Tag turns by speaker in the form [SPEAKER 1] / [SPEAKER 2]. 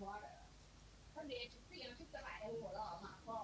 [SPEAKER 1] water，这个就是来火了，马蜂。